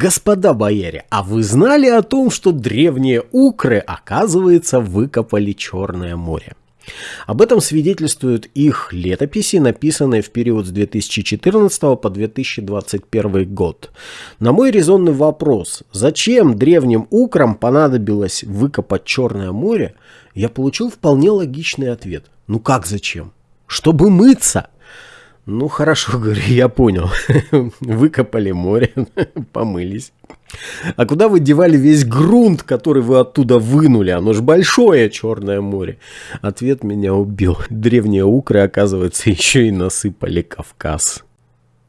Господа бояре, а вы знали о том, что древние укры, оказывается, выкопали Черное море? Об этом свидетельствуют их летописи, написанные в период с 2014 по 2021 год. На мой резонный вопрос, зачем древним украм понадобилось выкопать Черное море, я получил вполне логичный ответ. Ну как зачем? Чтобы мыться. Ну хорошо, говорю, я понял. Выкопали море, помылись. А куда вы девали весь грунт, который вы оттуда вынули? Оно ж большое Черное море. Ответ меня убил. Древние укры, оказывается, еще и насыпали Кавказ.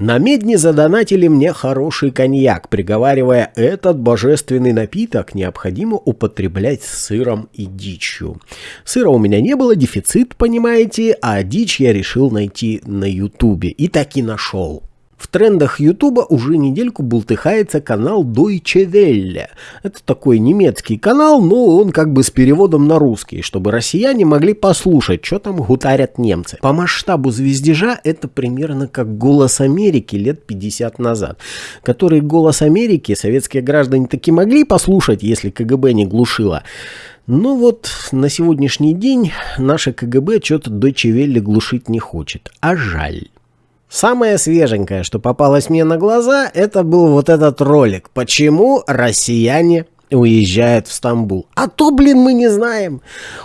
На медне задонатили мне хороший коньяк, приговаривая, этот божественный напиток необходимо употреблять с сыром и дичью. Сыра у меня не было, дефицит, понимаете, а дичь я решил найти на ютубе и так и нашел. В трендах Ютуба уже недельку бултыхается канал Deutsche Welle. Это такой немецкий канал, но он как бы с переводом на русский, чтобы россияне могли послушать, что там гутарят немцы. По масштабу звездежа это примерно как «Голос Америки» лет 50 назад, который «Голос Америки» советские граждане таки могли послушать, если КГБ не глушило. Ну вот, на сегодняшний день наше КГБ что-то Welle глушить не хочет, а жаль. Самое свеженькое, что попалось мне на глаза, это был вот этот ролик. Почему россияне уезжает в Стамбул. А то, блин, мы не знаем.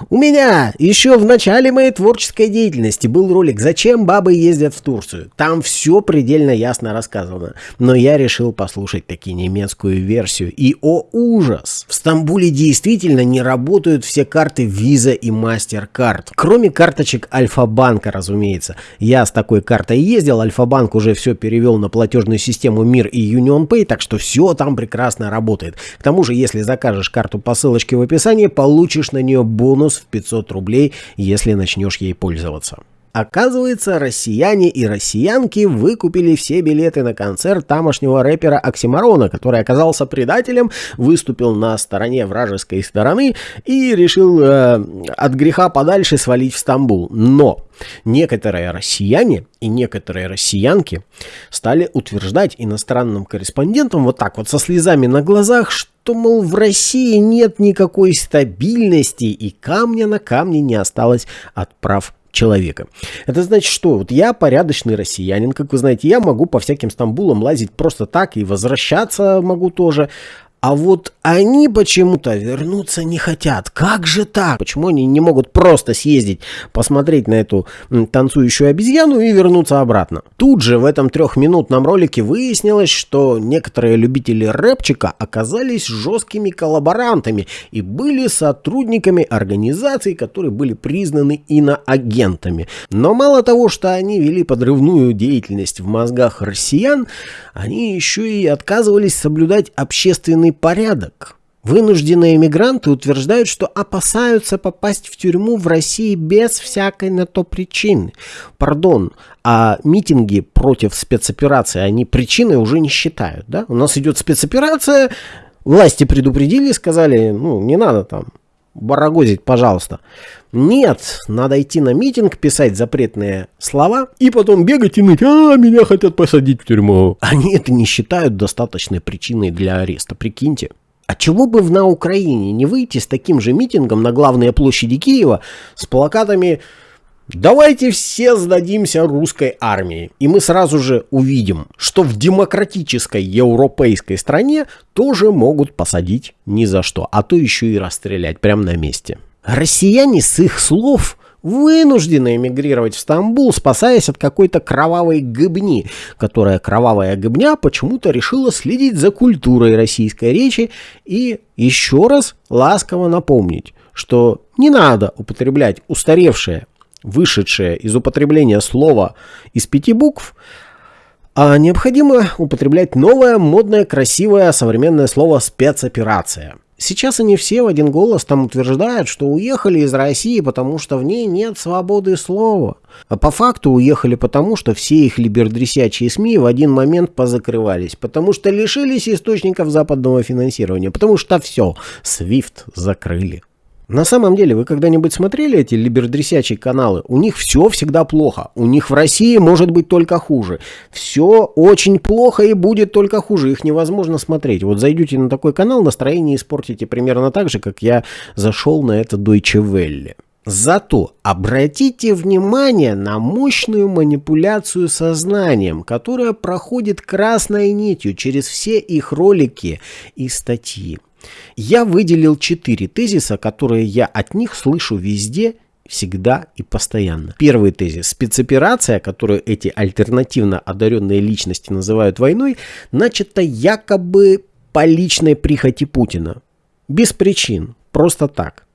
У меня еще в начале моей творческой деятельности был ролик «Зачем бабы ездят в Турцию?». Там все предельно ясно рассказано. Но я решил послушать таки немецкую версию. И, о ужас! В Стамбуле действительно не работают все карты Visa и MasterCard. Кроме карточек Альфа-банка, разумеется. Я с такой картой ездил, Альфа-банк уже все перевел на платежную систему МИР и UnionPay, так что все там прекрасно работает. К тому же, если если закажешь карту по ссылочке в описании, получишь на нее бонус в 500 рублей, если начнешь ей пользоваться. Оказывается, россияне и россиянки выкупили все билеты на концерт тамошнего рэпера Оксимарона, который оказался предателем, выступил на стороне вражеской стороны и решил э, от греха подальше свалить в Стамбул. Но некоторые россияне и некоторые россиянки стали утверждать иностранным корреспондентам вот так вот со слезами на глазах, что, мол, в России нет никакой стабильности и камня на камне не осталось от прав человека. Это значит, что вот я порядочный россиянин, как вы знаете, я могу по всяким Стамбулам лазить просто так и возвращаться могу тоже. А вот они почему-то вернуться не хотят. Как же так? Почему они не могут просто съездить, посмотреть на эту танцующую обезьяну и вернуться обратно? Тут же в этом трехминутном ролике выяснилось, что некоторые любители рэпчика оказались жесткими коллаборантами и были сотрудниками организаций, которые были признаны иноагентами. Но мало того, что они вели подрывную деятельность в мозгах россиян, они еще и отказывались соблюдать общественный порядок. Вынужденные эмигранты утверждают, что опасаются попасть в тюрьму в России без всякой на то причины. Пардон, а митинги против спецоперации они причиной уже не считают. Да? У нас идет спецоперация, власти предупредили, сказали, ну не надо там барагозить, пожалуйста. Нет, надо идти на митинг, писать запретные слова и потом бегать и ныть, а, меня хотят посадить в тюрьму. Они это не считают достаточной причиной для ареста, прикиньте. А чего бы на Украине не выйти с таким же митингом на главные площади Киева с плакатами Давайте все сдадимся русской армии, и мы сразу же увидим, что в демократической европейской стране тоже могут посадить ни за что, а то еще и расстрелять прямо на месте. Россияне с их слов вынуждены эмигрировать в Стамбул, спасаясь от какой-то кровавой гыбни, которая кровавая гыбня почему-то решила следить за культурой российской речи и еще раз ласково напомнить, что не надо употреблять устаревшее вышедшее из употребления слова из пяти букв, а необходимо употреблять новое, модное, красивое, современное слово «спецоперация». Сейчас они все в один голос там утверждают, что уехали из России, потому что в ней нет свободы слова. А по факту уехали потому, что все их либердресячие СМИ в один момент позакрывались, потому что лишились источников западного финансирования, потому что все, SWIFT закрыли. На самом деле, вы когда-нибудь смотрели эти либердресячие каналы? У них все всегда плохо. У них в России может быть только хуже. Все очень плохо и будет только хуже. Их невозможно смотреть. Вот зайдете на такой канал, настроение испортите примерно так же, как я зашел на это Deutsche Welle. Зато обратите внимание на мощную манипуляцию сознанием, которая проходит красной нитью через все их ролики и статьи. Я выделил четыре тезиса, которые я от них слышу везде, всегда и постоянно. Первый тезис. Спецоперация, которую эти альтернативно одаренные личности называют войной, начата якобы по личной прихоти Путина. Без причин. Просто так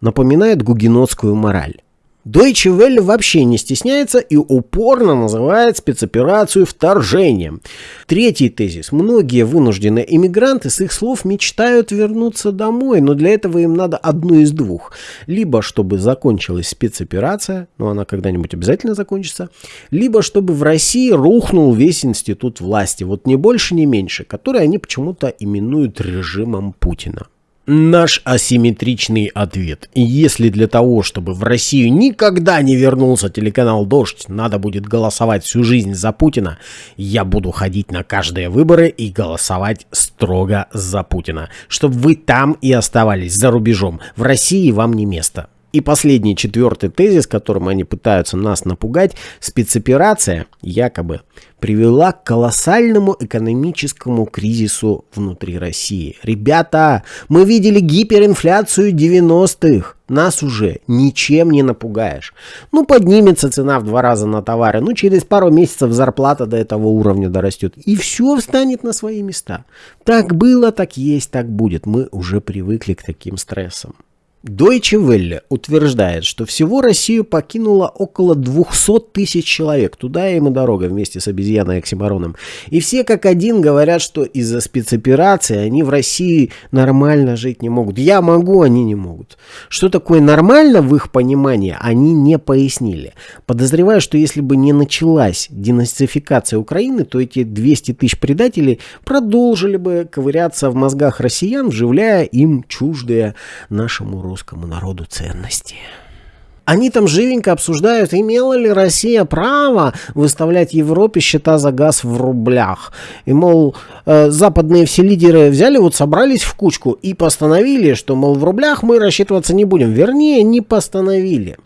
напоминает гугенотскую мораль. Deutsche Welle вообще не стесняется и упорно называет спецоперацию вторжением. Третий тезис. Многие вынужденные иммигранты с их слов мечтают вернуться домой, но для этого им надо одну из двух. Либо чтобы закончилась спецоперация, но она когда-нибудь обязательно закончится, либо чтобы в России рухнул весь институт власти, вот ни больше, ни меньше, который они почему-то именуют режимом Путина. Наш асимметричный ответ. Если для того, чтобы в Россию никогда не вернулся телеканал «Дождь», надо будет голосовать всю жизнь за Путина, я буду ходить на каждые выборы и голосовать строго за Путина. Чтобы вы там и оставались, за рубежом. В России вам не место. И последний, четвертый тезис, которым они пытаются нас напугать, спецоперация якобы привела к колоссальному экономическому кризису внутри России. Ребята, мы видели гиперинфляцию 90-х. Нас уже ничем не напугаешь. Ну, поднимется цена в два раза на товары, ну, через пару месяцев зарплата до этого уровня дорастет. И все встанет на свои места. Так было, так есть, так будет. Мы уже привыкли к таким стрессам. Deutsche Welle утверждает, что всего Россию покинуло около 200 тысяч человек. Туда им и дорога вместе с обезьяной Оксимароном. И все как один говорят, что из-за спецоперации они в России нормально жить не могут. Я могу, они не могут. Что такое нормально в их понимании, они не пояснили. Подозреваю, что если бы не началась денацификация Украины, то эти 200 тысяч предателей продолжили бы ковыряться в мозгах россиян, вживляя им чуждые нашему роду русскому народу ценности. Они там живенько обсуждают, имела ли Россия право выставлять Европе счета за газ в рублях. И, мол, э, западные все лидеры взяли, вот собрались в кучку и постановили, что, мол, в рублях мы рассчитываться не будем. Вернее, не постановили.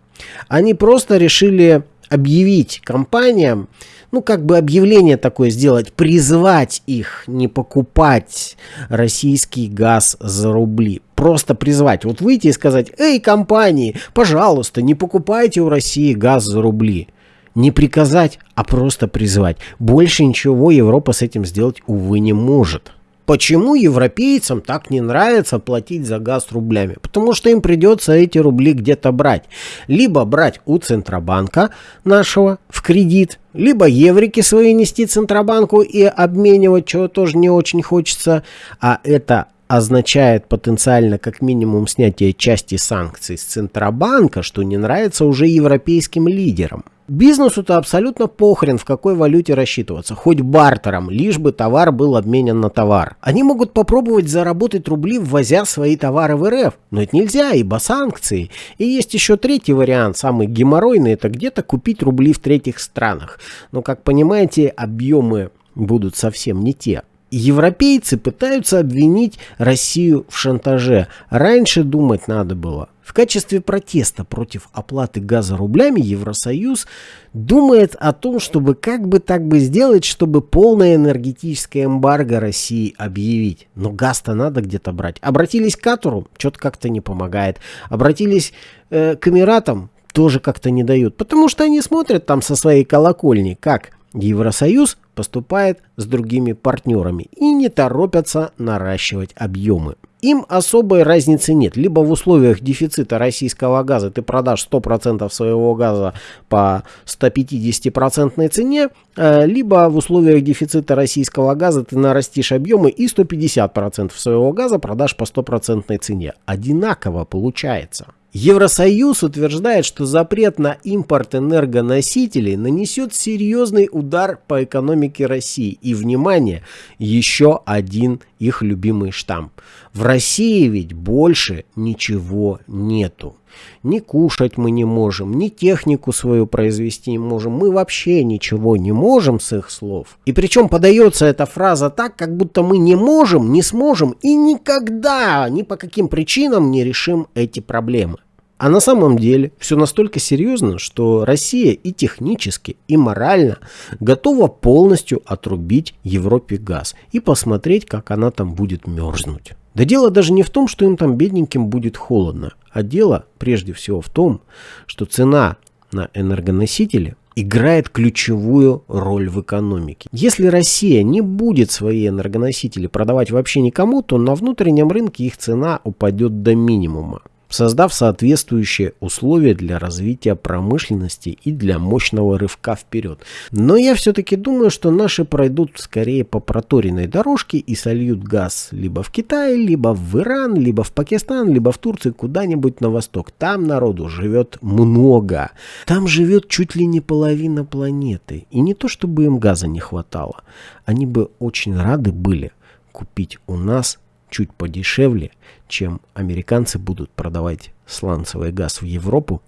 Они просто решили объявить компаниям, ну, как бы объявление такое сделать, призвать их не покупать российский газ за рубли. Просто призвать. Вот выйти и сказать, эй, компании, пожалуйста, не покупайте у России газ за рубли. Не приказать, а просто призвать. Больше ничего Европа с этим сделать, увы, не может. Почему европейцам так не нравится платить за газ рублями? Потому что им придется эти рубли где-то брать. Либо брать у Центробанка нашего в кредит, либо еврики свои нести Центробанку и обменивать, чего тоже не очень хочется. А это означает потенциально как минимум снятие части санкций с Центробанка, что не нравится уже европейским лидерам. Бизнесу-то абсолютно похрен, в какой валюте рассчитываться, хоть бартером, лишь бы товар был обменен на товар. Они могут попробовать заработать рубли, ввозя свои товары в РФ, но это нельзя, ибо санкции. И есть еще третий вариант, самый геморройный, это где-то купить рубли в третьих странах. Но, как понимаете, объемы будут совсем не те. Европейцы пытаются обвинить Россию в шантаже. Раньше думать надо было. В качестве протеста против оплаты газа рублями Евросоюз думает о том, чтобы как бы так бы сделать, чтобы полное энергетическое эмбарго России объявить. Но газ-то надо где-то брать. Обратились к Катуру, что-то как-то не помогает. Обратились э, к Эмиратам, тоже как-то не дают. Потому что они смотрят там со своей колокольни, как Евросоюз поступает с другими партнерами и не торопятся наращивать объемы. Им особой разницы нет. Либо в условиях дефицита российского газа ты продашь 100% своего газа по 150% цене, э, либо в условиях дефицита российского газа ты нарастишь объемы и 150% своего газа продашь по 100% цене. Одинаково получается. Евросоюз утверждает, что запрет на импорт энергоносителей нанесет серьезный удар по экономике России. И, внимание, еще один их любимый штамп. В России ведь больше ничего нету. Ни кушать мы не можем, ни технику свою произвести не можем. Мы вообще ничего не можем с их слов. И причем подается эта фраза так, как будто мы не можем, не сможем и никогда, ни по каким причинам не решим эти проблемы. А на самом деле все настолько серьезно, что Россия и технически, и морально готова полностью отрубить Европе газ и посмотреть, как она там будет мерзнуть. Да дело даже не в том, что им там бедненьким будет холодно, а дело прежде всего в том, что цена на энергоносители играет ключевую роль в экономике. Если Россия не будет свои энергоносители продавать вообще никому, то на внутреннем рынке их цена упадет до минимума создав соответствующие условия для развития промышленности и для мощного рывка вперед. Но я все-таки думаю, что наши пройдут скорее по проторенной дорожке и сольют газ либо в Китай, либо в Иран, либо в Пакистан, либо в Турцию, куда-нибудь на восток. Там народу живет много. Там живет чуть ли не половина планеты. И не то, чтобы им газа не хватало. Они бы очень рады были купить у нас чуть подешевле, чем американцы будут продавать сланцевый газ в Европу,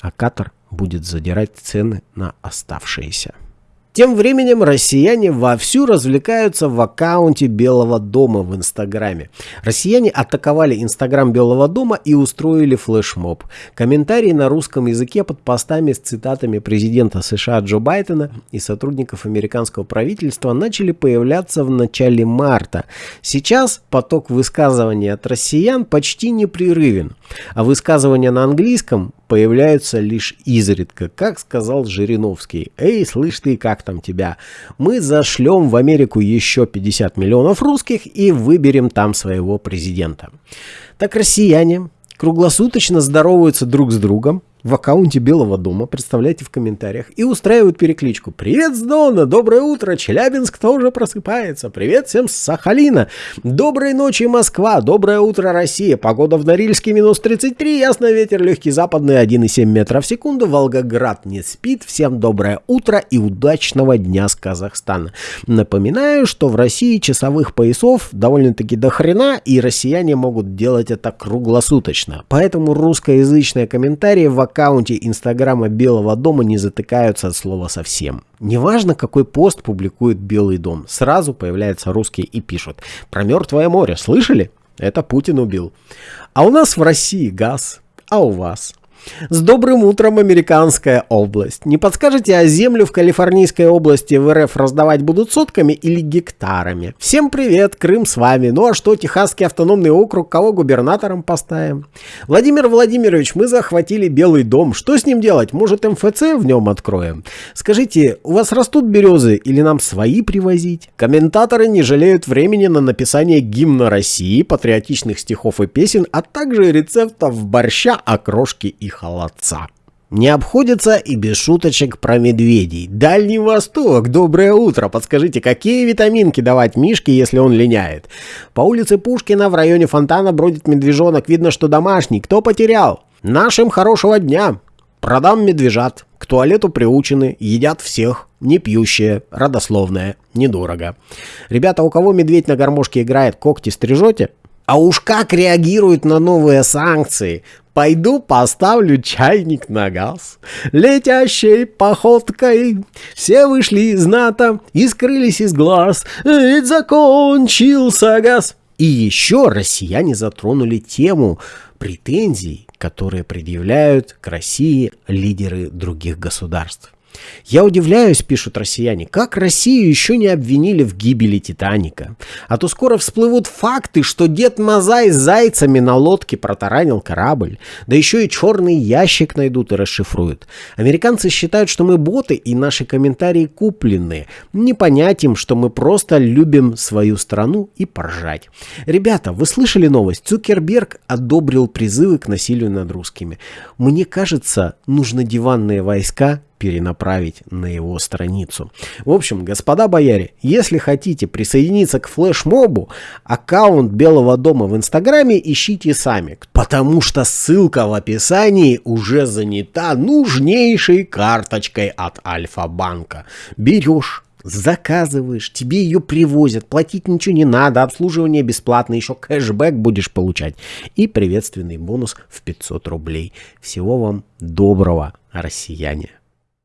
а Катар будет задирать цены на оставшиеся. Тем временем россияне вовсю развлекаются в аккаунте Белого дома в Инстаграме. Россияне атаковали Инстаграм Белого дома и устроили флешмоб. Комментарии на русском языке под постами с цитатами президента США Джо Байдена и сотрудников американского правительства начали появляться в начале марта. Сейчас поток высказываний от россиян почти непрерывен, а высказывания на английском появляются лишь изредка, как сказал Жириновский. «Эй, слышь ты, как там тебя? Мы зашлем в Америку еще 50 миллионов русских и выберем там своего президента». Так россияне круглосуточно здороваются друг с другом, в аккаунте Белого дома, представляйте в комментариях, и устраивают перекличку. Привет с Дона, доброе утро, Челябинск тоже просыпается, привет всем с Сахалина, доброй ночи Москва, доброе утро Россия, погода в Норильске минус 33, ясный ветер, легкий западный 1,7 метра в секунду, Волгоград не спит, всем доброе утро и удачного дня с Казахстана. Напоминаю, что в России часовых поясов довольно-таки до хрена, и россияне могут делать это круглосуточно, поэтому русскоязычные комментарии в аккаунте Инстаграма Белого дома не затыкаются от слова совсем. Неважно, какой пост публикует Белый дом, сразу появляются русские и пишут «Про мертвое море, слышали? Это Путин убил». А у нас в России газ, а у вас? С добрым утром, американская область. Не подскажете, а землю в Калифорнийской области в РФ раздавать будут сотками или гектарами? Всем привет, Крым с вами. Ну а что, Техасский автономный округ, кого губернатором поставим? Владимир Владимирович, мы захватили Белый дом. Что с ним делать? Может МФЦ в нем откроем? Скажите, у вас растут березы или нам свои привозить? Комментаторы не жалеют времени на написание гимна России, патриотичных стихов и песен, а также рецептов борща, окрошки и холодца. Не обходится и без шуточек про медведей. Дальний Восток, доброе утро. Подскажите, какие витаминки давать Мишке, если он линяет? По улице Пушкина в районе фонтана бродит медвежонок. Видно, что домашний. Кто потерял? Нашим хорошего дня. Продам медвежат. К туалету приучены, едят всех. Не пьющие, родословные, недорого. Ребята, у кого медведь на гармошке играет, когти стрижете? А уж как реагируют на новые санкции. Пойду поставлю чайник на газ. Летящей походкой все вышли из НАТО и скрылись из глаз. Ведь закончился газ. И еще россияне затронули тему претензий, которые предъявляют к России лидеры других государств. Я удивляюсь, пишут россияне, как Россию еще не обвинили в гибели Титаника. А то скоро всплывут факты, что дед Мазай с зайцами на лодке протаранил корабль. Да еще и черный ящик найдут и расшифруют. Американцы считают, что мы боты и наши комментарии куплены. Не понять им, что мы просто любим свою страну и поржать. Ребята, вы слышали новость? Цукерберг одобрил призывы к насилию над русскими. Мне кажется, нужно диванные войска перенаправить на его страницу. В общем, господа бояре, если хотите присоединиться к флешмобу, аккаунт Белого дома в Инстаграме ищите сами, потому что ссылка в описании уже занята нужнейшей карточкой от Альфа-банка. Берешь заказываешь, тебе ее привозят, платить ничего не надо, обслуживание бесплатно, еще кэшбэк будешь получать и приветственный бонус в 500 рублей. Всего вам доброго, россияне.